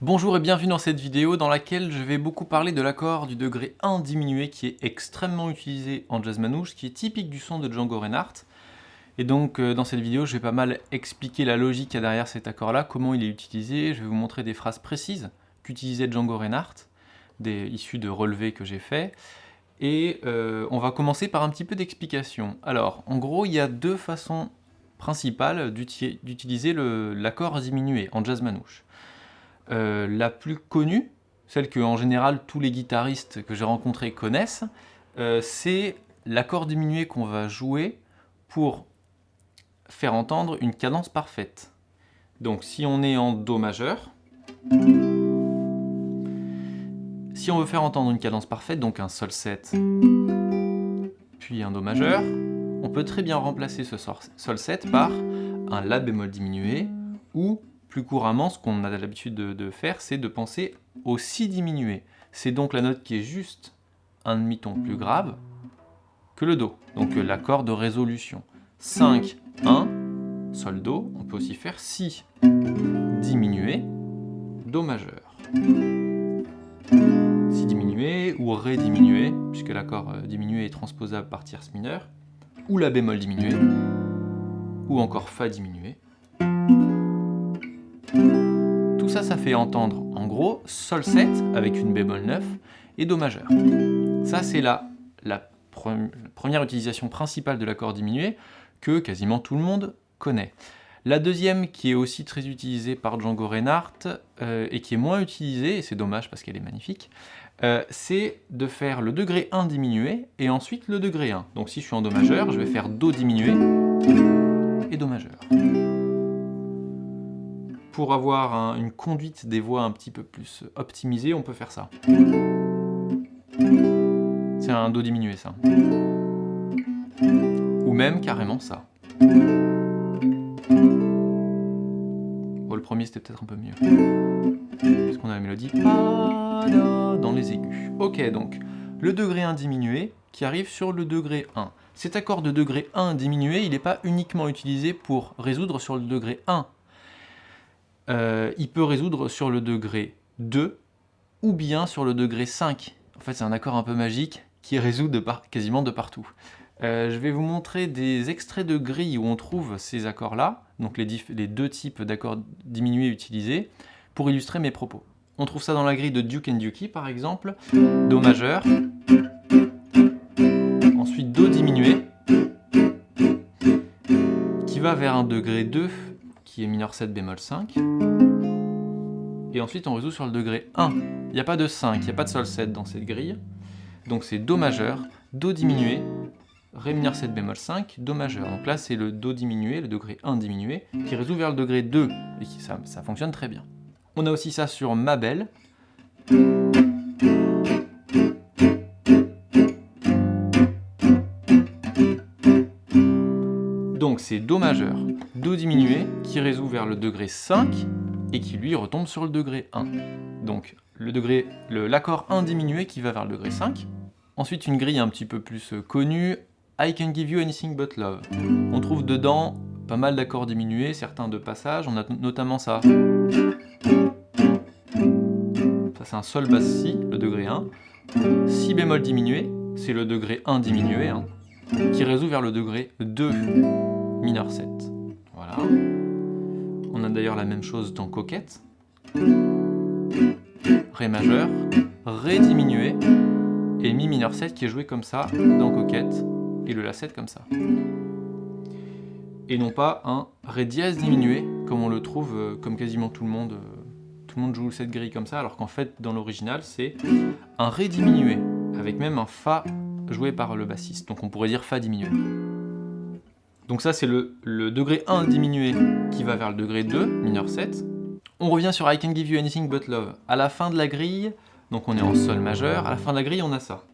Bonjour et bienvenue dans cette vidéo dans laquelle je vais beaucoup parler de l'accord du degré 1 diminué qui est extrêmement utilisé en jazz manouche, qui est typique du son de Django Reinhardt. Et donc euh, dans cette vidéo, je vais pas mal expliquer la logique qu'il y a derrière cet accord-là, comment il est utilisé, je vais vous montrer des phrases précises qu'utilisait Django Reinhardt, des, issues de relevés que j'ai fait, et euh, on va commencer par un petit peu d'explication. Alors, en gros, il y a deux façons principales d'utiliser l'accord diminué en jazz manouche. Euh, la plus connue, celle que en général tous les guitaristes que j'ai rencontrés connaissent, euh, c'est l'accord diminué qu'on va jouer pour faire entendre une cadence parfaite. Donc si on est en Do majeur, si on veut faire entendre une cadence parfaite, donc un Sol 7, puis un Do majeur, on peut très bien remplacer ce Sol 7 par un La bémol diminué ou plus couramment, ce qu'on a l'habitude de, faire, c'est de penser au Si diminué. C'est donc la note qui est juste un demi-ton plus grave que le Do, donc l'accord de résolution. 5, 1, Sol, Do, on peut aussi faire Si diminué, Do majeur. Ou Ré diminué, puisque l'accord euh, diminué est transposable par tierce mineure, ou La bémol diminué, ou encore Fa diminué. Tout ça, ça fait entendre, en gros, Sol 7 avec une bémol 9 et Do majeur. Ça, c'est la, la première utilisation principale de l'accord diminué que quasiment tout le monde connaît. La deuxième, qui est aussi très utilisée par Django Reinhardt, euh, et qui est moins utilisée, et c'est dommage parce qu'elle est magnifique, euh, c'est de faire le degré 1 diminué, et ensuite le degré 1. Donc si je suis en Do majeur, je vais faire Do diminué et Do majeur pour avoir une conduite des voix un petit peu plus optimisée, on peut faire ça. C'est un Do diminué, ça. Ou même carrément ça. Bon, le premier, c'était peut-être un peu mieux. Puisqu'on a la mélodie dans les aigus. Ok, donc, le degré 1 diminué qui arrive sur le degré 1. Cet accord de degré 1 diminué, il n'est pas uniquement utilisé pour résoudre sur le degré 1 euh, il peut résoudre sur le degré 2 ou bien sur le degré 5. En fait, c'est un accord un peu magique qui résout quasiment de partout. Euh, je vais vous montrer des extraits de grilles où on trouve ces accords-là, donc les, deux types d'accords diminués utilisés, pour illustrer mes propos. On trouve ça dans la grille de Duke and Dukey, par exemple, Do majeur, ensuite Do diminué, qui va vers un degré 2 qui est mineur 7 bémol 5. Et ensuite on résout sur le degré 1. Il n'y a pas de 5, il n'y a pas de sol 7 dans cette grille. Donc c'est Do majeur, Do diminué, Ré mineur 7 bémol 5, Do majeur. Donc là c'est le Do diminué, le degré 1 diminué, qui résout vers le degré 2, et qui, ça, ça fonctionne très bien. On a aussi ça sur Ma belle. Donc c'est Do majeur, Do diminué, qui résout vers le degré 5, et qui lui retombe sur le degré 1. Donc le degré, l'accord 1 diminué qui va vers le degré 5. Ensuite une grille un petit peu plus euh, connue, I can give you anything but love. On trouve dedans pas mal d'accords diminués, certains de passage, on a notamment ça. Sol basse Si, le degré 1. Si bémol diminué, c'est le degré 1 diminué, hein, qui résout vers le degré 2 mineur 7. Voilà. On a d'ailleurs la même chose dans Coquette. Ré majeur, Ré diminué, et Mi mineur 7 qui est joué comme ça dans Coquette, et le La 7 comme ça. Et non pas un Ré dièse diminué, comme on le trouve, euh, comme quasiment tout le monde, euh, tout le monde joue cette grille comme ça, alors qu'en fait, dans l'original, c'est un Ré diminué, avec même un Fa joué par le bassiste, donc on pourrait dire Fa diminué. Donc ça, c'est le, degré 1 diminué qui va vers le degré 2, mineur 7. On revient sur I can give you anything but love. À la fin de la grille, donc on est en sol majeur, à la fin de la grille, on a ça.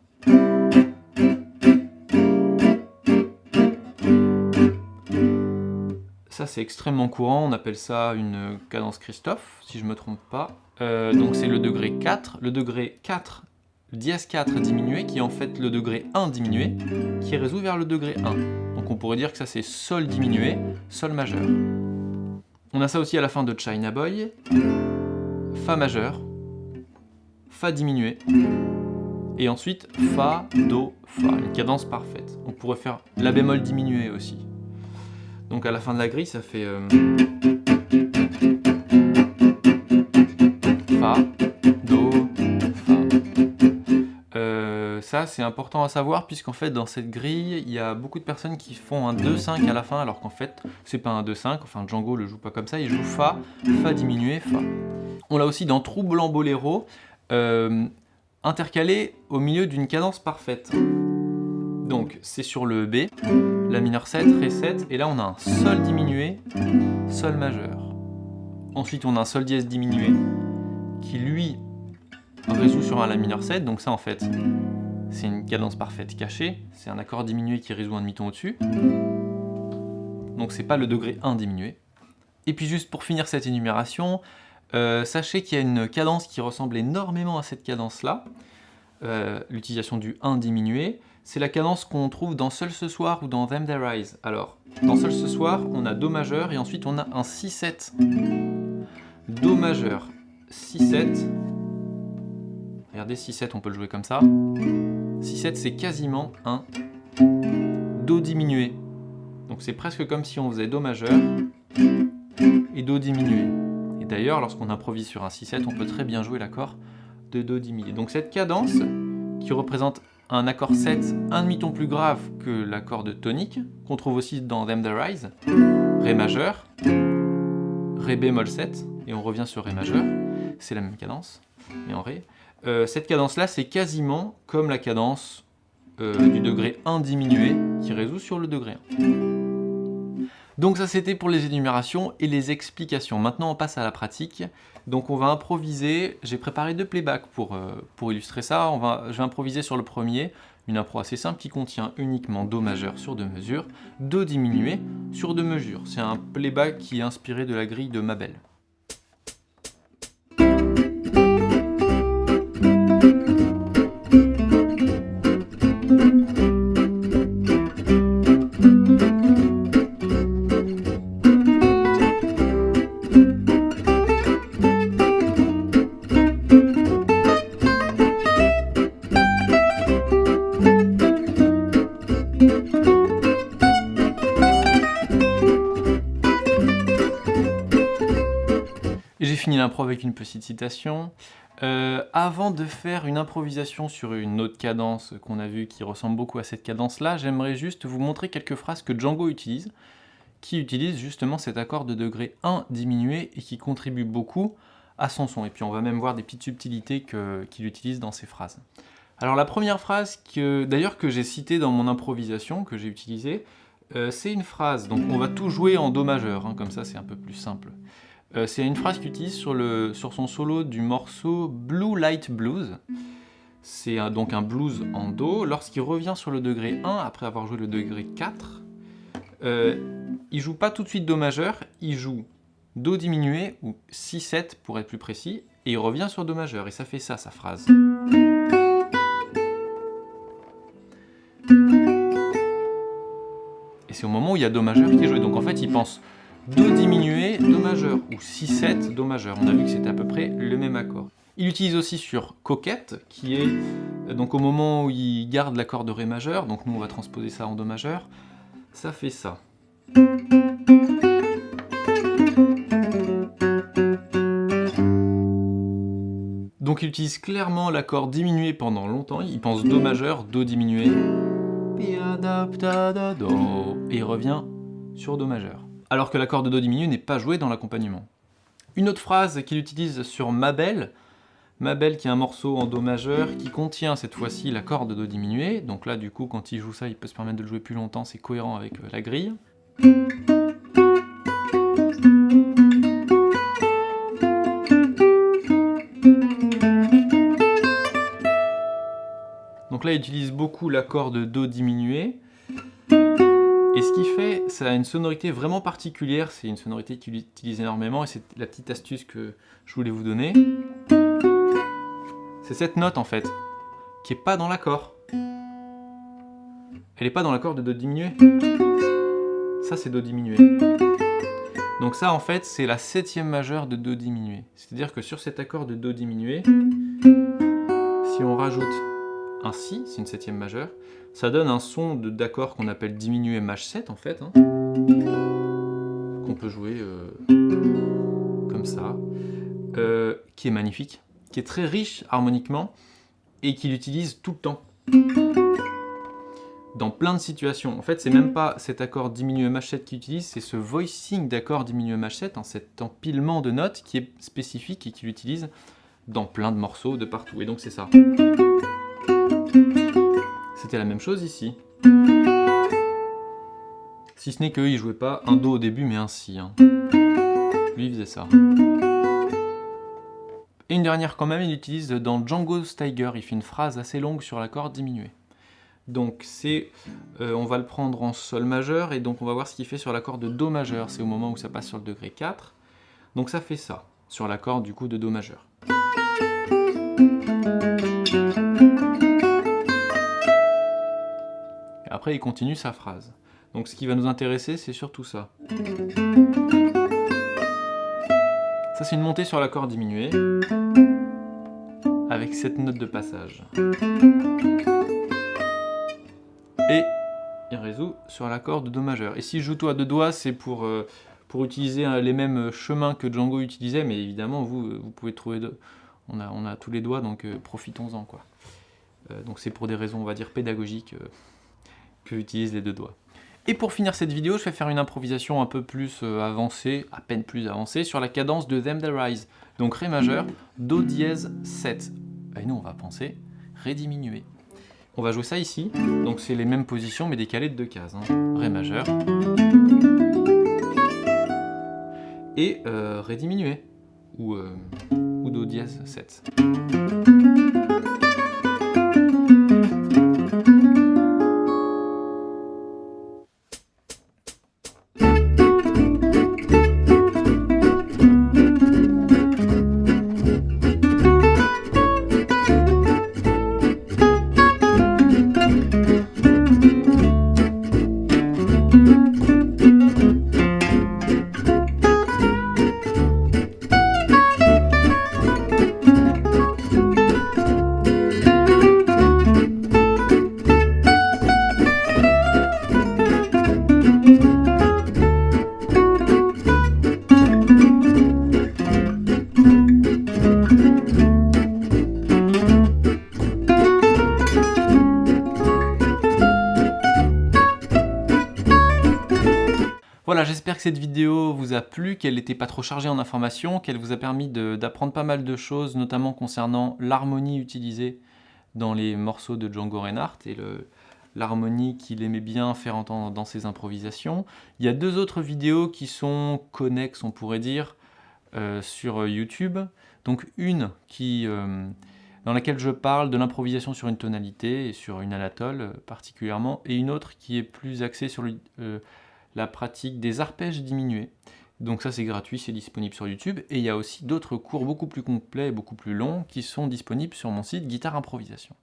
C'est extrêmement courant, on appelle ça une cadence Christophe, si je ne me trompe pas. Euh, donc c'est le degré 4. Le degré 4 le dièse 4 diminué, qui est en fait le degré 1 diminué, qui résout vers le degré 1. Donc on pourrait dire que ça c'est Sol diminué, Sol majeur. On a ça aussi à la fin de China Boy, Fa majeur, Fa diminué, et ensuite Fa, Do, Fa, une cadence parfaite. On pourrait faire La bémol diminué aussi. Donc à la fin de la grille, ça fait... Euh, fa, Do, Fa. Euh, ça, c'est important à savoir, puisqu'en fait, dans cette grille, il y a beaucoup de personnes qui font un 2-5 à la fin, alors qu'en fait, c'est pas un 2-5, enfin Django le joue pas comme ça, il joue Fa, Fa diminué, Fa. On l'a aussi dans Troublant Boléro, euh, intercalé au milieu d'une cadence parfaite. Donc, c'est sur le B, la mineur 7, Ré 7, et là on a un Sol diminué, Sol majeur. Ensuite on a un Sol dièse diminué, qui lui résout sur un La mineur 7, donc ça en fait, c'est une cadence parfaite cachée, c'est un accord diminué qui résout un demi-ton au-dessus. Donc c'est pas le degré 1 diminué. Et puis juste pour finir cette énumération, euh, sachez qu'il y a une cadence qui ressemble énormément à cette cadence-là, euh, l'utilisation du 1 diminué, c'est la cadence qu'on trouve dans Seul ce soir ou dans Them That Rise. Alors, dans Seul ce soir, on a Do majeur et ensuite on a un 6-7. Do majeur, 6-7. Regardez, 6-7, on peut le jouer comme ça. 6-7, c'est quasiment un Do diminué. Donc c'est presque comme si on faisait Do majeur et Do diminué. Et d'ailleurs, lorsqu'on improvise sur un 6-7, on peut très bien jouer l'accord de Do diminué. Donc cette cadence, qui représente un accord 7 un demi-ton plus grave que l'accord de tonique, qu'on trouve aussi dans Them The Rise, Ré majeur, Ré bémol 7, et on revient sur Ré majeur, c'est la même cadence, mais en Ré. Euh, cette cadence-là, c'est quasiment comme la cadence euh, du degré 1 diminué, qui résout sur le degré 1. Donc ça c'était pour les énumérations et les explications. Maintenant on passe à la pratique. Donc on va improviser, j'ai préparé deux playbacks pour, euh, illustrer ça. On va, je vais improviser sur le premier, une impro assez simple qui contient uniquement Do majeur sur deux mesures, Do diminué sur deux mesures. C'est un playback qui est inspiré de la grille de Mabel. Fini l'impro avec une petite citation. Euh, avant de faire une improvisation sur une autre cadence qu'on a vue qui ressemble beaucoup à cette cadence-là, j'aimerais juste vous montrer quelques phrases que Django utilise, qui utilise justement cet accord de degré 1 diminué et qui contribue beaucoup à son son. Et puis on va même voir des petites subtilités qu'il utilise dans ses phrases. Alors la première phrase, d'ailleurs que j'ai citée dans mon improvisation, que j'ai utilisée, euh, c'est une phrase, donc on va tout jouer en Do majeur, hein, comme ça c'est un peu plus simple. Euh, c'est une phrase qu'il utilise sur, le, sur son solo du morceau Blue Light Blues. C'est donc un blues en Do. Lorsqu'il revient sur le degré 1, après avoir joué le degré 4, euh, il joue pas tout de suite Do majeur, il joue Do diminué, ou 6-7 pour être plus précis, et il revient sur Do majeur, et ça fait ça, sa phrase. Et c'est au moment où il y a Do majeur qui est joué, donc en fait il pense Do diminué, Do majeur, ou 6-7, Do majeur. On a vu que c'était à peu près le même accord. Il utilise aussi sur Coquette, qui est euh, donc au moment où il garde l'accord de Ré majeur, donc nous on va transposer ça en Do majeur, ça fait ça. Donc il utilise clairement l'accord diminué pendant longtemps, il pense Do majeur, Do diminué, et il revient sur Do majeur alors que l'accord de Do diminué n'est pas joué dans l'accompagnement. Une autre phrase qu'il utilise sur Mabel, Mabel qui est un morceau en Do majeur qui contient cette fois-ci l'accord de Do diminué, donc là du coup quand il joue ça il peut se permettre de le jouer plus longtemps, c'est cohérent avec euh, la grille. Donc là il utilise beaucoup l'accord de Do diminué, et ce qui fait, ça a une sonorité vraiment particulière, c'est une sonorité qu'il utilise énormément, et c'est la petite astuce que je voulais vous donner. C'est cette note en fait. qui est pas dans l'accord. Elle n'est pas dans l'accord de Do diminué. Ça, c'est Do diminué. Donc ça, en fait, c'est la septième majeure de Do diminué. C'est-à-dire que sur cet accord de Do diminué, si on rajoute un Si, c'est une septième majeure, ça donne un son d'accord qu'on appelle diminué maj 7, en fait, hein, qu'on peut jouer euh, comme ça, euh, qui est magnifique, qui est très riche harmoniquement, et qu'il utilise tout le temps dans plein de situations. En fait, c'est même pas cet accord diminué mach7 qu'il utilise, c'est ce voicing d'accord diminué mach7, hein, cet empilement de notes qui est spécifique et qu'il utilise dans plein de morceaux de partout. Et donc c'est ça. C'était la même chose ici. Si ce n'est qu'il jouait pas un Do au début, mais un Si. Hein. Lui, il faisait ça. Et une dernière quand même, il utilise dans Django Steiger, il fait une phrase assez longue sur l'accord diminué. Donc c'est, euh, on va le prendre en Sol majeur, et donc on va voir ce qu'il fait sur l'accord de Do majeur, c'est au moment où ça passe sur le degré 4. Donc ça fait ça, sur l'accord du coup de Do majeur. Après il continue sa phrase. Donc ce qui va nous intéresser, c'est surtout ça. Ça c'est une montée sur l'accord diminué, avec cette note de passage et il résout sur l'accord de Do majeur. Et si je joue tout à deux doigts, c'est pour, euh, utiliser euh, les mêmes chemins que Django utilisait, mais évidemment, vous, euh, pouvez trouver... On, a, on a tous les doigts, donc profitons-en. donc c'est pour des raisons, on va dire, pédagogiques que j'utilise les deux doigts. Et pour finir cette vidéo, je vais faire une improvisation un peu plus avancée, à peine plus avancée, sur la cadence de Them That Rise. Donc Ré majeur, Do dièse 7. Et nous, on va penser Ré diminué. On va jouer ça ici, donc c'est les mêmes positions mais décalées de deux cases. Hein. Ré majeur. Et euh, Ré diminué, ou, euh, ou Do dièse 7. Cette vidéo vous a plu, qu'elle n'était pas trop chargée en informations, qu'elle vous a permis d'apprendre pas mal de choses, notamment concernant l'harmonie utilisée dans les morceaux de Django Reinhardt et l'harmonie qu'il aimait bien faire entendre dans ses improvisations. Il y a deux autres vidéos qui sont connexes, on pourrait dire, euh, sur YouTube. Donc une qui, euh, dans laquelle je parle de l'improvisation sur une tonalité et sur une anatole euh, particulièrement, et une autre qui est plus axée sur le la pratique des arpèges diminués. Donc ça c'est gratuit, c'est disponible sur YouTube. Et il y a aussi d'autres cours beaucoup plus complets et beaucoup plus longs qui sont disponibles sur mon site Guitare Improvisation.